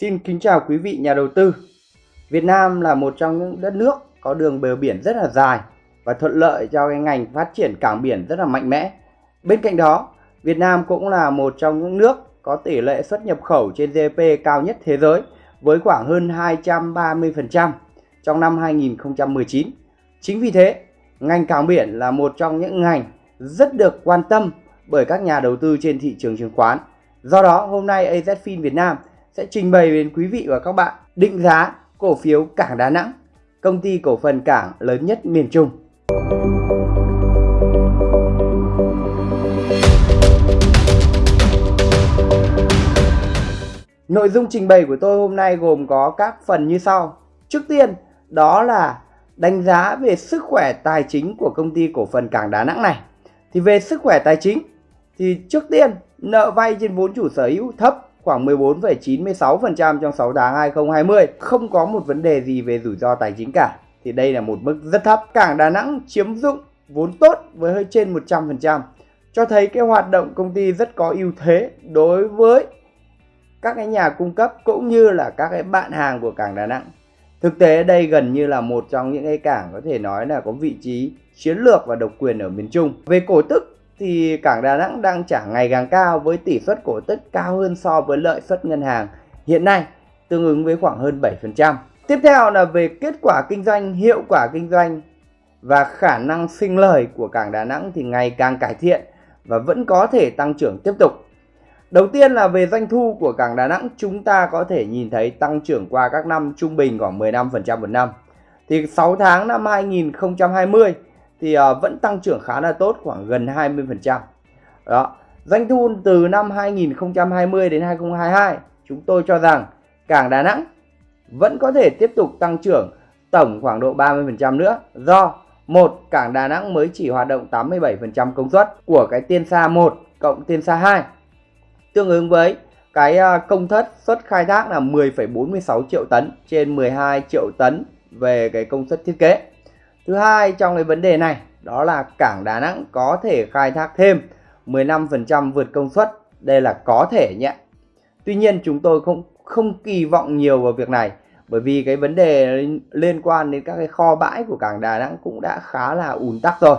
Xin kính chào quý vị nhà đầu tư. Việt Nam là một trong những đất nước có đường bờ biển rất là dài và thuận lợi cho cái ngành phát triển cảng biển rất là mạnh mẽ. Bên cạnh đó, Việt Nam cũng là một trong những nước có tỷ lệ xuất nhập khẩu trên GDP cao nhất thế giới với khoảng hơn 230% trong năm 2019. Chính vì thế, ngành cảng biển là một trong những ngành rất được quan tâm bởi các nhà đầu tư trên thị trường chứng khoán. Do đó, hôm nay AZFIN Việt Nam sẽ trình bày đến quý vị và các bạn định giá cổ phiếu Cảng Đà Nẵng, công ty cổ phần cảng lớn nhất miền Trung. Nội dung trình bày của tôi hôm nay gồm có các phần như sau. Trước tiên, đó là đánh giá về sức khỏe tài chính của công ty cổ phần Cảng Đà Nẵng này. Thì về sức khỏe tài chính thì trước tiên nợ vay trên vốn chủ sở hữu thấp khoảng 14,96% trong 6 tháng 2020 không có một vấn đề gì về rủi ro tài chính cả. Thì đây là một mức rất thấp. Cảng Đà Nẵng chiếm dụng vốn tốt với hơi trên 100% cho thấy cái hoạt động công ty rất có ưu thế đối với các cái nhà cung cấp cũng như là các cái bạn hàng của cảng Đà Nẵng. Thực tế đây gần như là một trong những cái cảng có thể nói là có vị trí chiến lược và độc quyền ở miền Trung. Về cổ tức thì cảng Đà Nẵng đang trả ngày càng cao với tỷ suất cổ tức cao hơn so với lợi suất ngân hàng hiện nay tương ứng với khoảng hơn 7%. Tiếp theo là về kết quả kinh doanh, hiệu quả kinh doanh và khả năng sinh lời của cảng Đà Nẵng thì ngày càng cải thiện và vẫn có thể tăng trưởng tiếp tục. Đầu tiên là về doanh thu của cảng Đà Nẵng chúng ta có thể nhìn thấy tăng trưởng qua các năm trung bình khoảng 15% một năm. Thì 6 tháng năm 2020 thì à, vẫn tăng trưởng khá là tốt khoảng gần 20%. Đó. Doanh thu từ năm 2020 đến 2022 chúng tôi cho rằng cảng Đà Nẵng vẫn có thể tiếp tục tăng trưởng tổng khoảng độ 30% nữa do một cảng Đà Nẵng mới chỉ hoạt động 87% công suất của cái tiên xa 1 cộng tiên xa 2 tương ứng với cái à, công thất suất khai thác là 10,46 triệu tấn trên 12 triệu tấn về cái công suất thiết kế Thứ hai trong cái vấn đề này, đó là cảng Đà Nẵng có thể khai thác thêm 15% vượt công suất. Đây là có thể nhé. Tuy nhiên chúng tôi không không kỳ vọng nhiều vào việc này, bởi vì cái vấn đề liên quan đến các cái kho bãi của cảng Đà Nẵng cũng đã khá là ùn tắc rồi.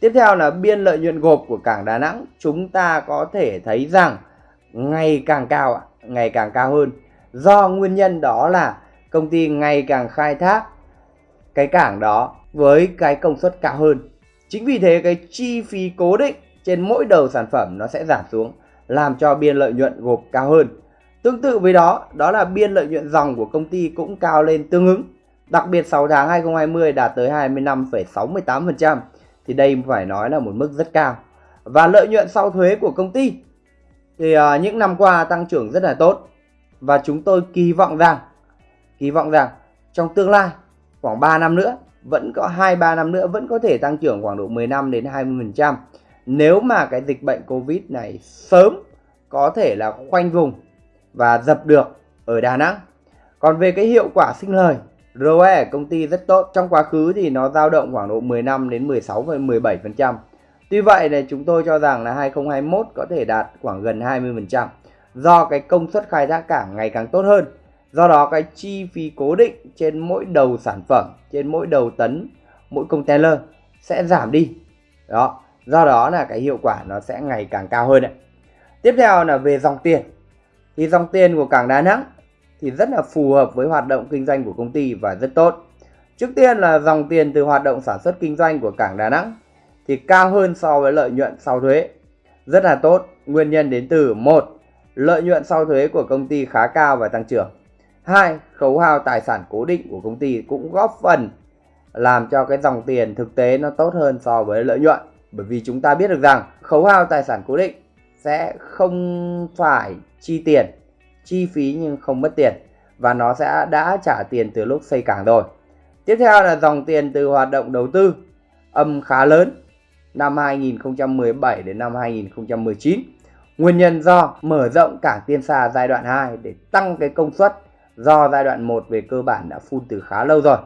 Tiếp theo là biên lợi nhuận gộp của cảng Đà Nẵng, chúng ta có thể thấy rằng ngày càng cao ngày càng cao hơn do nguyên nhân đó là công ty ngày càng khai thác cái cảng đó với cái công suất cao hơn. Chính vì thế cái chi phí cố định trên mỗi đầu sản phẩm nó sẽ giảm xuống làm cho biên lợi nhuận gộp cao hơn. Tương tự với đó, đó là biên lợi nhuận dòng của công ty cũng cao lên tương ứng. Đặc biệt 6 tháng 2020 đạt tới 25,68% thì đây phải nói là một mức rất cao. Và lợi nhuận sau thuế của công ty thì uh, những năm qua tăng trưởng rất là tốt và chúng tôi kỳ vọng rằng kỳ vọng rằng trong tương lai khoảng 3 năm nữa vẫn có 2-3 năm nữa vẫn có thể tăng trưởng khoảng độ 15 đến 20% nếu mà cái dịch bệnh Covid này sớm có thể là khoanh vùng và dập được ở Đà Nẵng. Còn về cái hiệu quả sinh lời, ROE công ty rất tốt. Trong quá khứ thì nó dao động khoảng độ 15 đến 16 và 17%. Tuy vậy là chúng tôi cho rằng là 2021 có thể đạt khoảng gần 20% do cái công suất khai thác cảng ngày càng tốt hơn Do đó cái chi phí cố định trên mỗi đầu sản phẩm, trên mỗi đầu tấn, mỗi container sẽ giảm đi. Đó, do đó là cái hiệu quả nó sẽ ngày càng cao hơn đấy. Tiếp theo là về dòng tiền. Thì dòng tiền của cảng Đà Nẵng thì rất là phù hợp với hoạt động kinh doanh của công ty và rất tốt. Trước tiên là dòng tiền từ hoạt động sản xuất kinh doanh của cảng Đà Nẵng thì cao hơn so với lợi nhuận sau thuế. Rất là tốt, nguyên nhân đến từ một Lợi nhuận sau thuế của công ty khá cao và tăng trưởng. Hai, khấu hao tài sản cố định của công ty cũng góp phần làm cho cái dòng tiền thực tế nó tốt hơn so với lợi nhuận. Bởi vì chúng ta biết được rằng khấu hao tài sản cố định sẽ không phải chi tiền, chi phí nhưng không mất tiền và nó sẽ đã trả tiền từ lúc xây cảng rồi. Tiếp theo là dòng tiền từ hoạt động đầu tư âm khá lớn năm 2017 đến năm 2019. Nguyên nhân do mở rộng cảng Tiên Sa giai đoạn 2 để tăng cái công suất do giai đoạn 1 về cơ bản đã phun từ khá lâu rồi.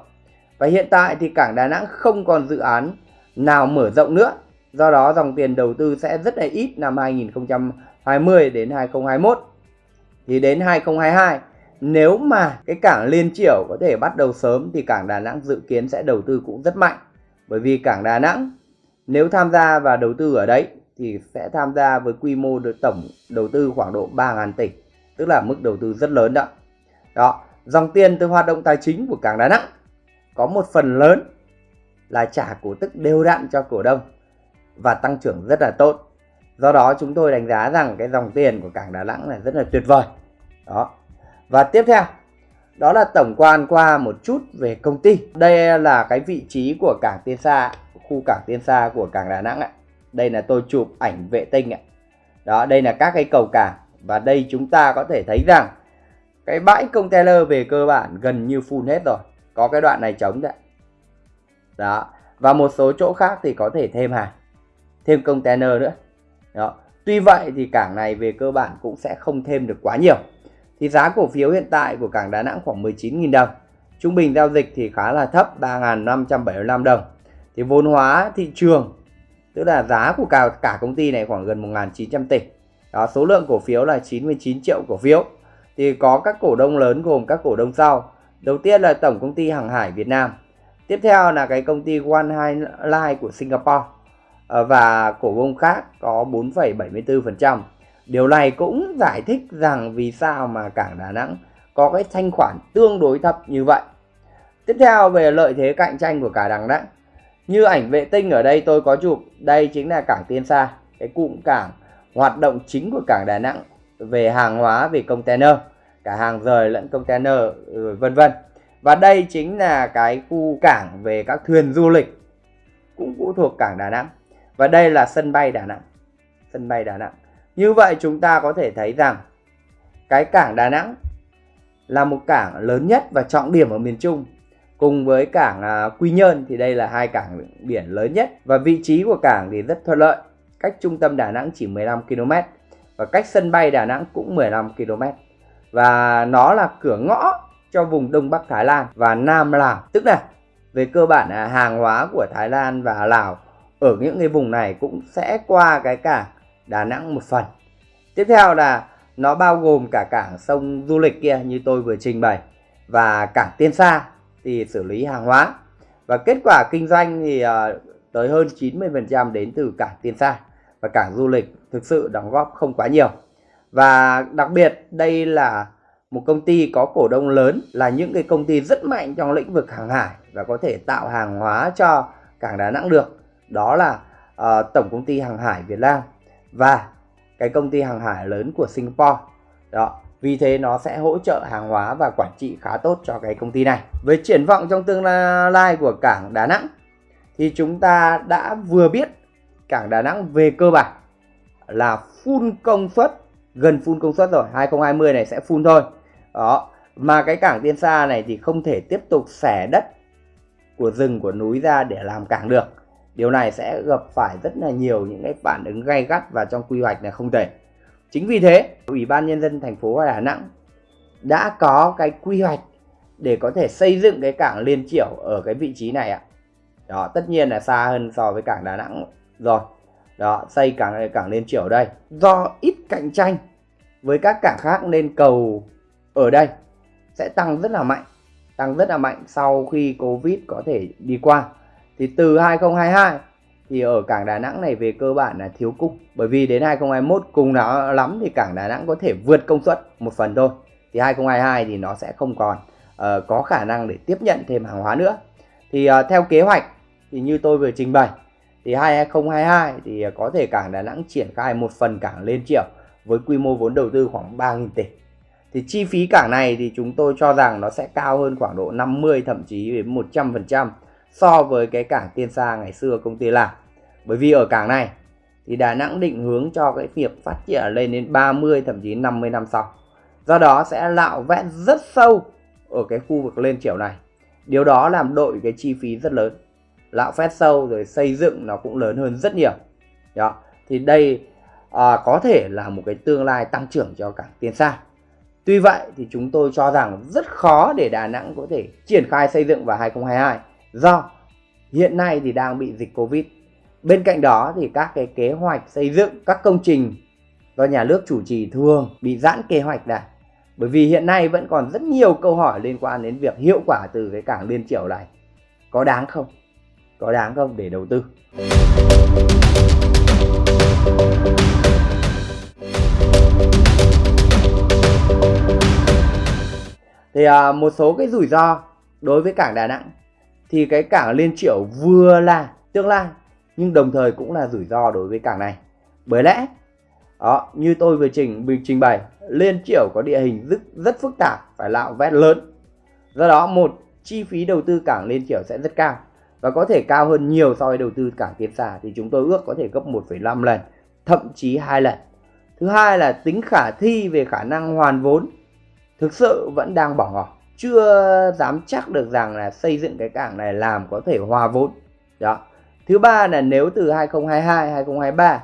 Và hiện tại thì cảng Đà Nẵng không còn dự án nào mở rộng nữa. Do đó dòng tiền đầu tư sẽ rất là ít năm 2020 đến 2021. Thì đến 2022 nếu mà cái cảng Liên Chiểu có thể bắt đầu sớm thì cảng Đà Nẵng dự kiến sẽ đầu tư cũng rất mạnh. Bởi vì cảng Đà Nẵng nếu tham gia và đầu tư ở đấy thì sẽ tham gia với quy mô tổng đầu tư khoảng độ 3.000 tỷ, tức là mức đầu tư rất lớn đó. Đó, dòng tiền từ hoạt động tài chính của cảng Đà Nẵng có một phần lớn là trả cổ tức đều đặn cho cổ đông và tăng trưởng rất là tốt. Do đó chúng tôi đánh giá rằng cái dòng tiền của cảng Đà Nẵng là rất là tuyệt vời. Đó. Và tiếp theo đó là tổng quan qua một chút về công ty. Đây là cái vị trí của cảng Tiên Sa, khu cảng Tiên Sa của cảng Đà Nẵng ạ. Đây là tôi chụp ảnh vệ tinh ạ. Đó, đây là các cái cầu cảng và đây chúng ta có thể thấy rằng cái bãi container về cơ bản gần như full hết rồi. Có cái đoạn này trống đấy. Đó. Và một số chỗ khác thì có thể thêm hàng, thêm container nữa. Đó. Tuy vậy thì cảng này về cơ bản cũng sẽ không thêm được quá nhiều thì giá cổ phiếu hiện tại của cảng Đà Nẵng khoảng 19.000 đồng. Trung bình giao dịch thì khá là thấp 3.575 đồng. Thì vốn hóa thị trường tức là giá của cả, cả công ty này khoảng gần 1.900 tỷ. Đó, số lượng cổ phiếu là 99 triệu cổ phiếu. Thì có các cổ đông lớn gồm các cổ đông sau. Đầu tiên là Tổng công ty Hàng hải Việt Nam. Tiếp theo là cái công ty One Highline của Singapore. Ờ, và cổ đông khác có 4,74%. Điều này cũng giải thích rằng vì sao mà cảng Đà Nẵng có cái thanh khoản tương đối thấp như vậy. Tiếp theo về lợi thế cạnh tranh của cả Đà Nẵng. Như ảnh vệ tinh ở đây tôi có chụp, đây chính là cảng Tiên Sa, cái cụm cảng hoạt động chính của cảng Đà Nẵng về hàng hóa về container, cả hàng rời lẫn container ừ, vân vân. Và đây chính là cái khu cảng về các thuyền du lịch cũng phụ thuộc cảng Đà Nẵng. Và đây là sân bay Đà Nẵng. Sân bay Đà Nẵng. Như vậy chúng ta có thể thấy rằng cái cảng Đà Nẵng là một cảng lớn nhất và trọng điểm ở miền Trung. Cùng với cảng à, Quy Nhơn thì đây là hai cảng biển lớn nhất và vị trí của cảng thì rất thuận lợi. Cách trung tâm Đà Nẵng chỉ 15 km và cách sân bay Đà Nẵng cũng 15 km. Và nó là cửa ngõ cho vùng Đông Bắc Thái Lan và Nam Lào. Tức là về cơ bản là hàng hóa của Thái Lan và Lào ở những cái vùng này cũng sẽ qua cái cảng Đà Nẵng một phần. Tiếp theo là nó bao gồm cả cảng sông du lịch kia như tôi vừa trình bày và cảng Tiên Sa thì xử lý hàng hóa. Và kết quả kinh doanh thì ờ, tới hơn 90% đến từ cảng Tiên Sa và cảng du lịch thực sự đóng góp không quá nhiều. Và đặc biệt đây là một công ty có cổ đông lớn là những cái công ty rất mạnh trong lĩnh vực hàng hải và có thể tạo hàng hóa cho cảng Đà Nẵng được. Đó là uh, Tổng công ty Hàng hải Việt Nam và cái công ty hàng hải lớn của Singapore đó vì thế nó sẽ hỗ trợ hàng hóa và quản trị khá tốt cho cái công ty này với triển vọng trong tương lai của cảng Đà Nẵng thì chúng ta đã vừa biết cảng Đà Nẵng về cơ bản là full công suất gần full công suất rồi 2020 này sẽ full thôi đó mà cái cảng Tiên Sa này thì không thể tiếp tục xẻ đất của rừng của núi ra để làm cảng được Điều này sẽ gặp phải rất là nhiều những cái phản ứng gay gắt và trong quy hoạch là không thể. Chính vì thế, Ủy ban Nhân dân thành phố Đà Nẵng đã có cái quy hoạch để có thể xây dựng cái cảng Liên Triểu ở cái vị trí này ạ. Đó, tất nhiên là xa hơn so với cảng Đà Nẵng rồi. Đó, xây cảng cảng Liên Triểu đây. Do ít cạnh tranh với các cảng khác nên cầu ở đây sẽ tăng rất là mạnh. Tăng rất là mạnh sau khi Covid có thể đi qua thì từ 2022 thì ở cảng Đà Nẵng này về cơ bản là thiếu cung bởi vì đến 2021 cùng nó lắm thì cảng Đà Nẵng có thể vượt công suất một phần thôi thì 2022 thì nó sẽ không còn uh, có khả năng để tiếp nhận thêm hàng hóa nữa thì uh, theo kế hoạch thì như tôi vừa trình bày thì 2022 thì à, có thể cảng Đà Nẵng triển khai một phần cảng lên triệu với quy mô vốn đầu tư khoảng 3.000 tỷ thì chi phí cảng này thì chúng tôi cho rằng nó sẽ cao hơn khoảng độ 50 thậm chí đến 100 phần trăm so với cái cảng Tiên Sa ngày xưa công ty làm. Bởi vì ở cảng này thì Đà Nẵng định hướng cho cái việc phát triển lên đến 30 thậm chí 50 năm sau. Do đó sẽ lạo vét rất sâu ở cái khu vực lên chiều này. Điều đó làm đội cái chi phí rất lớn lạm phát sâu rồi xây dựng nó cũng lớn hơn rất nhiều. Đó. Thì đây à, có thể là một cái tương lai tăng trưởng cho cảng Tiên Sa. Tuy vậy thì chúng tôi cho rằng rất khó để Đà Nẵng có thể triển khai xây dựng vào 2022 do hiện nay thì đang bị dịch Covid. Bên cạnh đó thì các cái kế hoạch xây dựng các công trình do nhà nước chủ trì thường bị giãn kế hoạch này bởi vì hiện nay vẫn còn rất nhiều câu hỏi liên quan đến việc hiệu quả từ cái cảng Liên Triểu này có đáng không có đáng không để đầu tư. Thì à, một số cái rủi ro đối với cảng Đà Nẵng thì cái cảng Liên Triểu vừa là tương lai nhưng đồng thời cũng là rủi ro đối với cảng này. Bởi lẽ đó như tôi vừa trình trình bày Liên Triểu có địa hình rất, rất phức tạp phải lạo vét lớn. Do đó một chi phí đầu tư cảng Liên Triểu sẽ rất cao và có thể cao hơn nhiều so với đầu tư cảng Tiên Sa thì chúng tôi ước có thể gấp 1,5 lần thậm chí hai lần. Thứ hai là tính khả thi về khả năng hoàn vốn thực sự vẫn đang bỏ ngỏ. Chưa dám chắc được rằng là xây dựng cái cảng này làm có thể hòa vốn. Đó. Thứ ba là nếu từ 2022 2023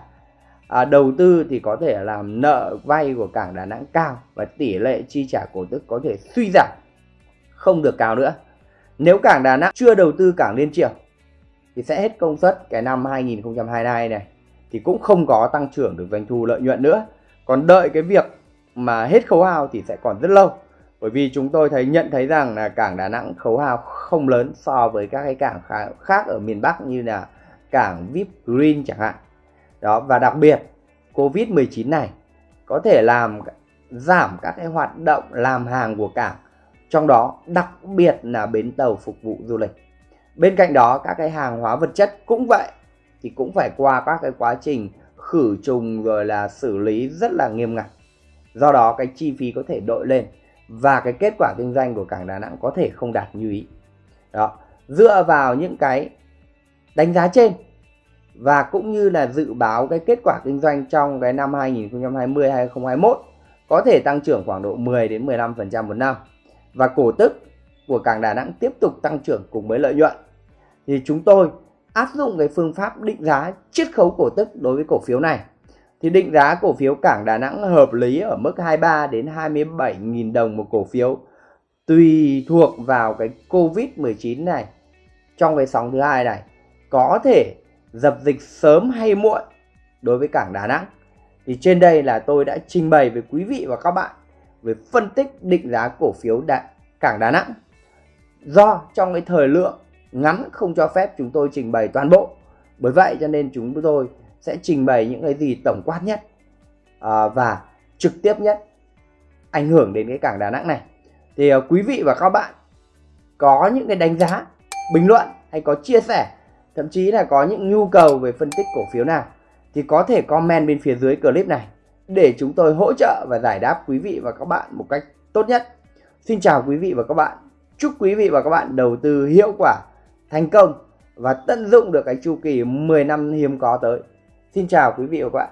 à, đầu tư thì có thể làm nợ vay của cảng Đà Nẵng cao và tỷ lệ chi trả cổ tức có thể suy giảm. Không được cao nữa nếu cảng Đà Nẵng chưa đầu tư cảng Liên Triều, thì sẽ hết công suất cái năm 2022 này, thì cũng không có tăng trưởng được doanh thu lợi nhuận nữa. Còn đợi cái việc mà hết khấu hao thì sẽ còn rất lâu. Bởi vì chúng tôi thấy, nhận thấy rằng là cảng Đà Nẵng khấu hao không lớn so với các cái cảng khác ở miền Bắc như là cảng VIP Green chẳng hạn. Đó, và đặc biệt Covid-19 này có thể làm giảm các cái hoạt động làm hàng của cảng trong đó, đặc biệt là bến tàu phục vụ du lịch. Bên cạnh đó, các cái hàng hóa vật chất cũng vậy, thì cũng phải qua các cái quá trình khử trùng rồi là xử lý rất là nghiêm ngặt. Do đó, cái chi phí có thể đội lên và cái kết quả kinh doanh của cảng Đà Nẵng có thể không đạt như ý. Đó, dựa vào những cái đánh giá trên và cũng như là dự báo cái kết quả kinh doanh trong cái năm 2020 2021 có thể tăng trưởng khoảng độ 10 đến 15% một năm và cổ tức của cảng Đà Nẵng tiếp tục tăng trưởng cùng với lợi nhuận. Thì chúng tôi áp dụng cái phương pháp định giá chiết khấu cổ tức đối với cổ phiếu này. Thì định giá cổ phiếu cảng Đà Nẵng hợp lý ở mức 23 đến 27.000 đồng một cổ phiếu, tùy thuộc vào cái Covid-19 này. Trong cái sóng thứ hai này, có thể dập dịch sớm hay muộn đối với cảng Đà Nẵng. Thì trên đây là tôi đã trình bày với quý vị và các bạn về phân tích định giá cổ phiếu đại cảng Đà Nẵng. Do trong cái thời lượng ngắn không cho phép chúng tôi trình bày toàn bộ. Bởi vậy cho nên chúng tôi sẽ trình bày những cái gì tổng quát nhất à, và trực tiếp nhất ảnh hưởng đến cái cảng Đà Nẵng này. Thì à, quý vị và các bạn có những cái đánh giá bình luận hay có chia sẻ thậm chí là có những nhu cầu về phân tích cổ phiếu nào thì có thể comment bên phía dưới clip này để chúng tôi hỗ trợ và giải đáp quý vị và các bạn một cách tốt nhất. Xin chào quý vị và các bạn. Chúc quý vị và các bạn đầu tư hiệu quả, thành công và tận dụng được cái chu kỳ 10 năm hiếm có tới. Xin chào quý vị và các bạn.